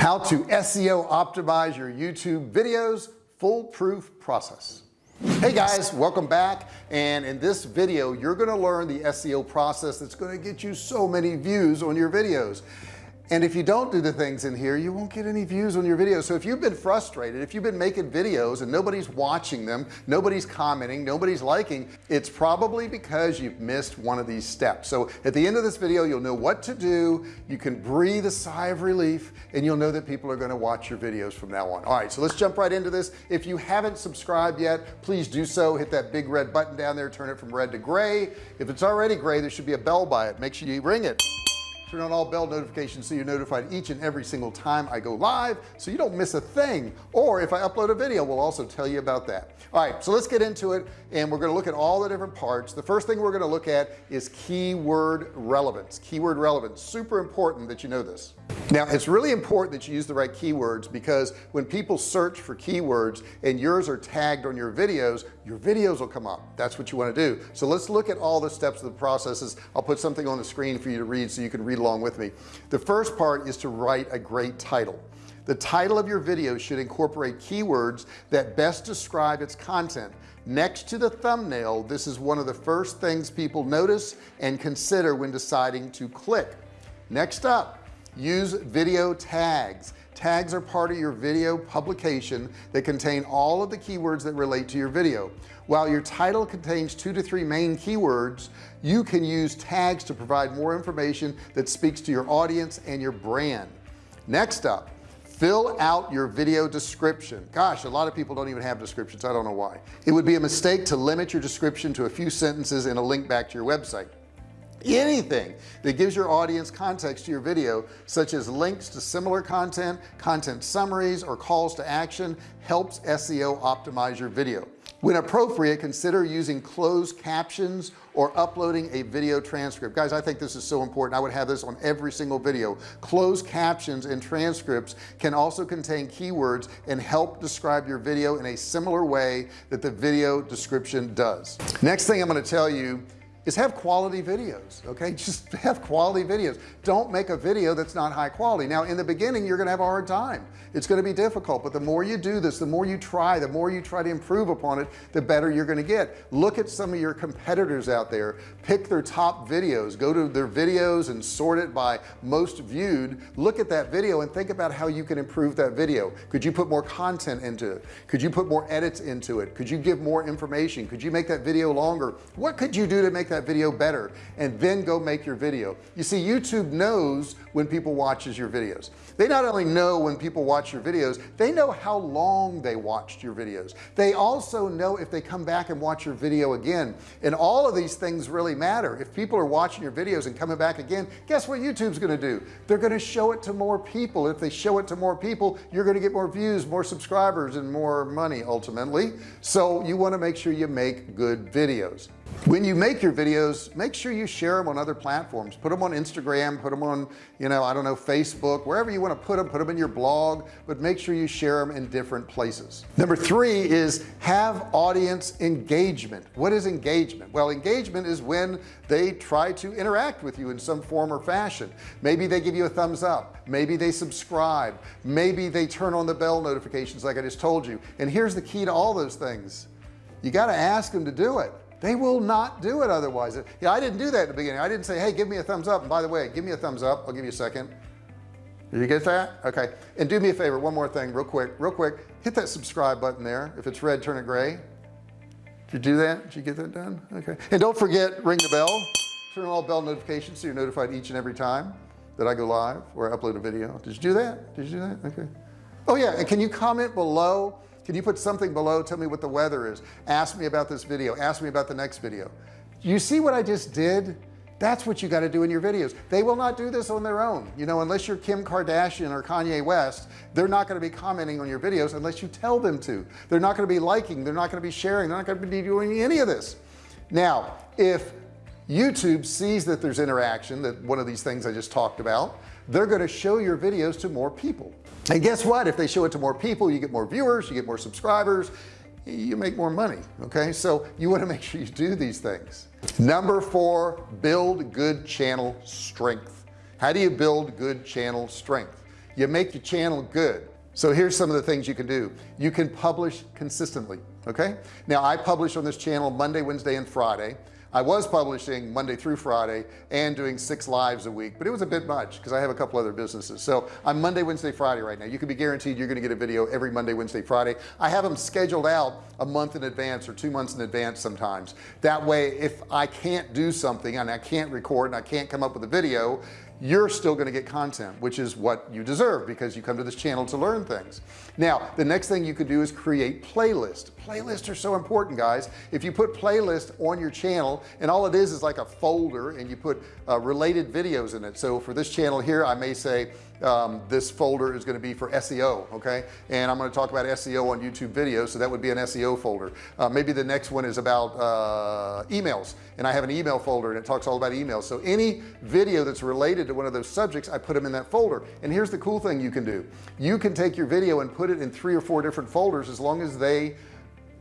how to SEO optimize your YouTube videos foolproof process. Hey guys welcome back. And in this video you're going to learn the SEO process that's going to get you so many views on your videos and if you don't do the things in here you won't get any views on your videos. So if you've been frustrated if you've been making videos and nobody's watching them nobody's commenting nobody's liking it's probably because you've missed one of these steps. So at the end of this video you'll know what to do. You can breathe a sigh of relief and you'll know that people are going to watch your videos from now on. All right so let's jump right into this. If you haven't subscribed yet please do so. Hit that big red button down there. Turn it from red to gray. If it's already gray there should be a bell by it. Make sure you ring it turn on all bell notifications so you're notified each and every single time I go live so you don't miss a thing. Or if I upload a video we'll also tell you about that. All right so let's get into it and we're going to look at all the different parts. The first thing we're going to look at is keyword relevance keyword relevance. Super important that you know this. Now it's really important that you use the right keywords because when people search for keywords and yours are tagged on your videos your videos will come up. That's what you want to do. So let's look at all the steps of the processes. I'll put something on the screen for you to read so you can read along with me. The first part is to write a great title. The title of your video should incorporate keywords that best describe its content. Next to the thumbnail this is one of the first things people notice and consider when deciding to click. Next up use video tags tags are part of your video publication that contain all of the keywords that relate to your video. While your title contains two to three main keywords you can use tags to provide more information that speaks to your audience and your brand. Next up fill out your video description. Gosh a lot of people don't even have descriptions. I don't know why. It would be a mistake to limit your description to a few sentences and a link back to your website anything that gives your audience context to your video such as links to similar content content summaries or calls to action helps SEO optimize your video. When appropriate consider using closed captions or uploading a video transcript. Guys I think this is so important. I would have this on every single video. Closed captions and transcripts can also contain keywords and help describe your video in a similar way that the video description does. Next thing I'm going to tell you is have quality videos okay? Just have quality videos. Don't make a video that's not high quality. Now in the beginning you're gonna have a hard time. It's to be difficult but the more you do this the more you try the more you try to improve upon it the better you're to get. Look at some of your competitors out there. Pick their top videos. Go to their videos and sort it by most viewed. Look at that video and think about how you can improve that video. Could you put more content into it? Could you put more edits into it? Could you give more information? Could you make that video longer? What could you do to make that video better and then go make your video. You see YouTube knows when people watches your videos. They not only know when people watch your videos they know how long they watched your videos. They also know if they come back and watch your video again. And all of these things really matter. If people are watching your videos and coming back again guess what YouTube's to do? They're to show it to more people. If they show it to more people you're to get more views more subscribers and more money ultimately. So you want to make sure you make good videos when you make your videos make sure you share them on other platforms. Put them on Instagram put them on you know I don't know Facebook wherever you want to put them put them in your blog but make sure you share them in different places. Number three is have audience engagement. What is engagement? Well engagement is when they try to interact with you in some form or fashion. Maybe they give you a thumbs up. Maybe they subscribe. Maybe they turn on the bell notifications like I just told you. And here's the key to all those things. You got to ask them to do it they will not do it otherwise. Yeah I didn't do that in the beginning. I didn't say hey give me a thumbs up. And by the way give me a thumbs up. I'll give you a second. Did you get that? Okay. And do me a favor one more thing real quick real quick. Hit that subscribe button there. If it's red turn it gray. Did you do that? Did you get that done? Okay. And don't forget ring the bell. Turn on all bell notifications so you're notified each and every time that I go live or upload a video. Did you do that? Did you do that? Okay. Oh yeah. And can you comment below can you put something below? Tell me what the weather is. Ask me about this video. Ask me about the next video. You see what I just did? That's what you got to do in your videos. They will not do this on their own. You know unless you're Kim Kardashian or Kanye West they're not going to be commenting on your videos unless you tell them to. They're not going to be liking they're not going to be sharing they're not going to be doing any of this. Now if YouTube sees that there's interaction that one of these things I just talked about they're going to show your videos to more people and guess what? If they show it to more people you get more viewers you get more subscribers you make more money okay? So you want to make sure you do these things. Number four build good channel strength. How do you build good channel strength? You make your channel good. So here's some of the things you can do. You can publish consistently okay? Now I publish on this channel Monday Wednesday and Friday I was publishing Monday through Friday and doing six lives a week but it was a bit much because I have a couple other businesses. So I'm Monday Wednesday Friday right now. You can be guaranteed you're going to get a video every Monday Wednesday Friday. I have them scheduled out a month in advance or two months in advance sometimes. That way if I can't do something and I can't record and I can't come up with a video you're still going to get content which is what you deserve because you come to this channel to learn things now the next thing you could do is create playlist playlists are so important guys. If you put playlist on your channel and all it is is like a folder and you put uh, related videos in it. So for this channel here I may say um, this folder is going to be for SEO okay? And I'm going to talk about SEO on YouTube videos so that would be an SEO folder. Uh, maybe the next one is about uh, emails. And I have an email folder and it talks all about emails. So any video that's related to one of those subjects I put them in that folder. And here's the cool thing you can do. You can take your video and put it in three or four different folders as long as they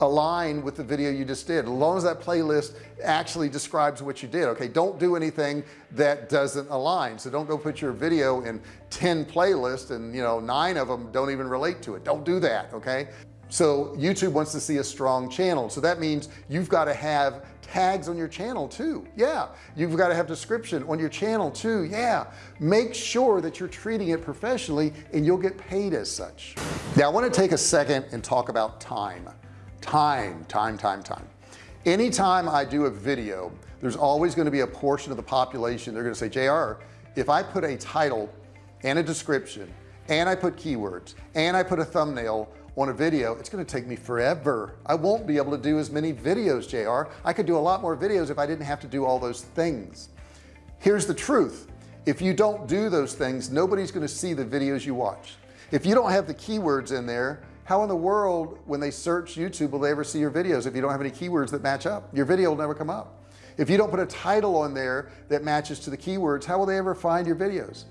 align with the video you just did. As long as that playlist actually describes what you did. Okay don't do anything that doesn't align. So don't go put your video in 10 playlists and you know nine of them don't even relate to it. Don't do that okay so YouTube wants to see a strong channel. So that means you've got to have tags on your channel too. Yeah you've got to have description on your channel too. Yeah make sure that you're treating it professionally and you'll get paid as such. Now I want to take a second and talk about time. Time time time time. Anytime I do a video there's always going to be a portion of the population they're going to say JR if I put a title and a description and I put keywords and I put a thumbnail on a video it's going to take me forever. I won't be able to do as many videos JR I could do a lot more videos if I didn't have to do all those things. Here's the truth. If you don't do those things nobody's going to see the videos you watch. If you don't have the keywords in there how in the world when they search YouTube will they ever see your videos if you don't have any keywords that match up? Your video will never come up. If you don't put a title on there that matches to the keywords how will they ever find your videos?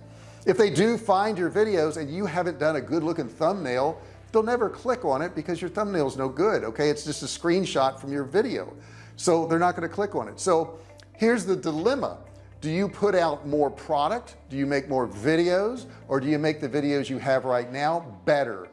If they do find your videos and you haven't done a good looking thumbnail they'll never click on it because your thumbnail is no good okay? It's just a screenshot from your video. So they're not going to click on it. So here's the dilemma. Do you put out more product? Do you make more videos? Or do you make the videos you have right now better?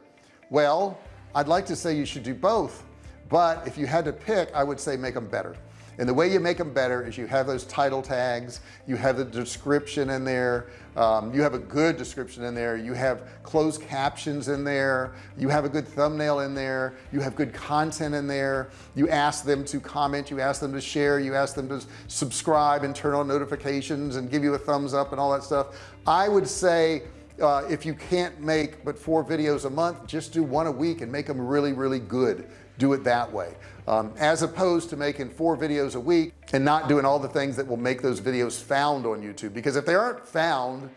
Well I'd like to say you should do both but if you had to pick I would say make them better and the way you make them better is you have those title tags you have the description in there um, you have a good description in there you have closed captions in there you have a good thumbnail in there you have good content in there. You ask them to comment you ask them to share you ask them to subscribe and turn on notifications and give you a thumbs up and all that stuff. I would say uh, if you can't make but four videos a month just do one a week and make them really really good. Do it that way um, as opposed to making four videos a week and not doing all the things that will make those videos found on YouTube. Because if they aren't found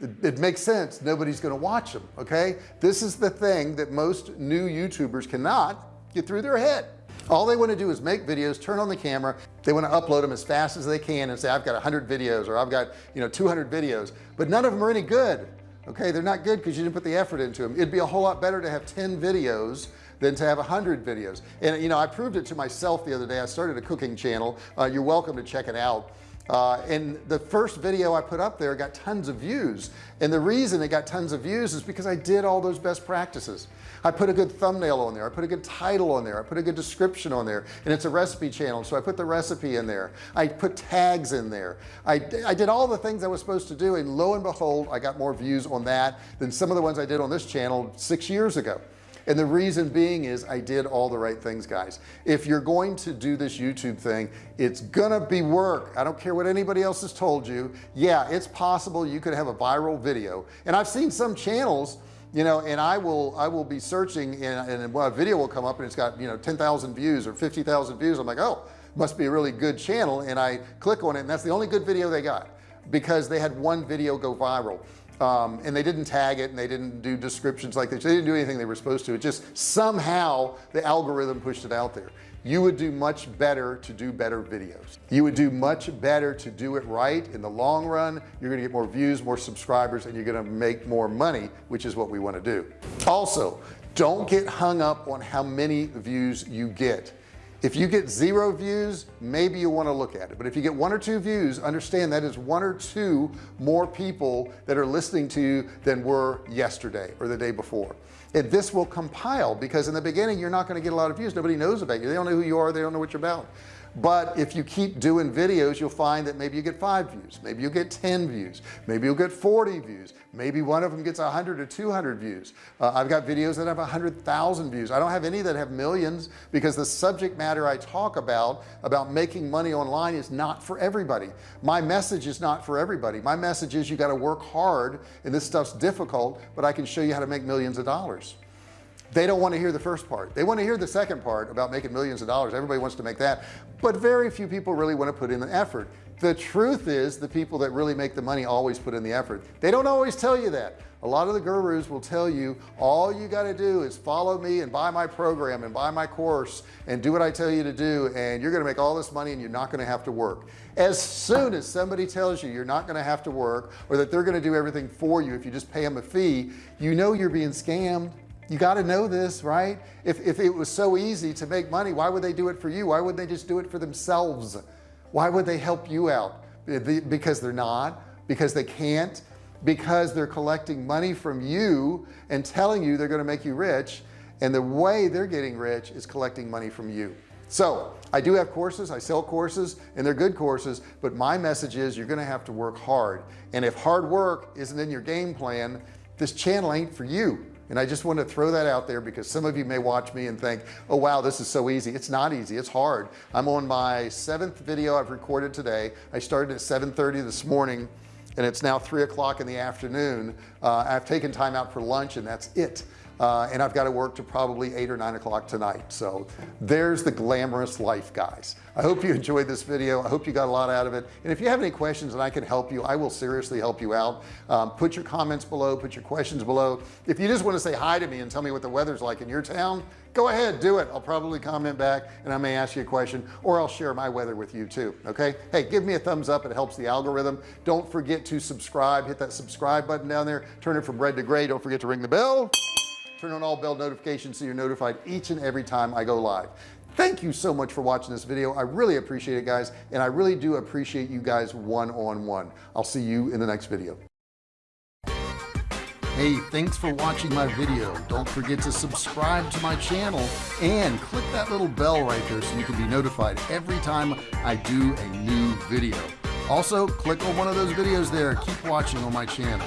it, makes sense. Nobody's going to watch them okay? This is the thing that most new YouTubers cannot get through their head. All they want to do is make videos turn on the camera. They want to upload them as fast as they can and say I've got 100 videos or I've got you know 200 videos. But none of them are any good okay? They're not good because you didn't put the effort into them it'd be a whole lot better to have 10 videos than to have a hundred videos. And you know I proved it to myself the other day. I started a cooking channel. Uh, you're welcome to check it out. Uh, and the first video I put up there got tons of views. And the reason it got tons of views is because I did all those best practices. I put a good thumbnail on there. I put a good title on there. I put a good description on there. And it's a recipe channel so I put the recipe in there. I put tags in there. I, I did all the things I was supposed to do and lo and behold I got more views on that than some of the ones I did on this channel six years ago and the reason being is I did all the right things guys. If you're going to do this YouTube thing it's gonna be work. I don't care what anybody else has told you. Yeah it's possible you could have a viral video. And I've seen some channels you know and I will I will be searching and, and well, a video will come up and it's got you know 10,000 views or 50,000 views. I'm like oh must be a really good channel. And I click on it and that's the only good video they got because they had one video go viral um, and they didn't tag it and they didn't do descriptions like this. They didn't do anything they were supposed to. It just somehow the algorithm pushed it out there. You would do much better to do better videos. You would do much better to do it right in the long run. You're gonna get more views more subscribers and you're gonna make more money which is what we want to do. Also don't get hung up on how many views you get if you get zero views maybe you want to look at it. But if you get one or two views understand that is one or two more people that are listening to you than were yesterday or the day before. And this will compile because in the beginning you're not going to get a lot of views. Nobody knows about you. They don't know who you are. They don't know what you're about but if you keep doing videos you'll find that maybe you get five views maybe you get 10 views maybe you'll get 40 views maybe one of them gets 100 or 200 views. Uh, I've got videos that have a hundred thousand views. I don't have any that have millions because the subject matter I talk about about making money online is not for everybody. My message is not for everybody. My message is you got to work hard and this stuff's difficult but I can show you how to make millions of dollars they don't want to hear the first part. They want to hear the second part about making millions of dollars. Everybody wants to make that. But very few people really want to put in the effort. The truth is the people that really make the money always put in the effort. They don't always tell you that. A lot of the gurus will tell you all you got to do is follow me and buy my program and buy my course and do what I tell you to do and you're gonna make all this money and you're not gonna have to work. As soon as somebody tells you you're not gonna have to work or that they're gonna do everything for you if you just pay them a fee you know you're being scammed you got to know this right? If, if it was so easy to make money why would they do it for you? Why would they just do it for themselves? Why would they help you out? Because they're not because they can't because they're collecting money from you and telling you they're going to make you rich and the way they're getting rich is collecting money from you. So I do have courses I sell courses and they're good courses but my message is you're gonna have to work hard. And if hard work isn't in your game plan this channel ain't for you and I just want to throw that out there because some of you may watch me and think oh wow this is so easy. It's not easy it's hard. I'm on my seventh video I've recorded today. I started at 730 this morning and it's now three o'clock in the afternoon. Uh, I've taken time out for lunch and that's it uh, and I've got to work to probably eight or nine o'clock tonight. So there's the glamorous life guys. I hope you enjoyed this video. I hope you got a lot out of it. And if you have any questions and I can help you I will seriously help you out. Um, put your comments below put your questions below. If you just want to say hi to me and tell me what the weather's like in your town go ahead do it. I'll probably comment back and I may ask you a question or I'll share my weather with you too okay? Hey give me a thumbs up. It helps the algorithm. Don't forget to subscribe. Hit that subscribe button down there. Turn it from red to gray. Don't forget to ring the bell turn on all bell notifications so you're notified each and every time I go live. Thank you so much for watching this video. I really appreciate it guys and I really do appreciate you guys one-on-one. -on -one. I'll see you in the next video. Hey thanks for watching my video. Don't forget to subscribe to my channel and click that little bell right there so you can be notified every time I do a new video. Also click on one of those videos there. Keep watching on my channel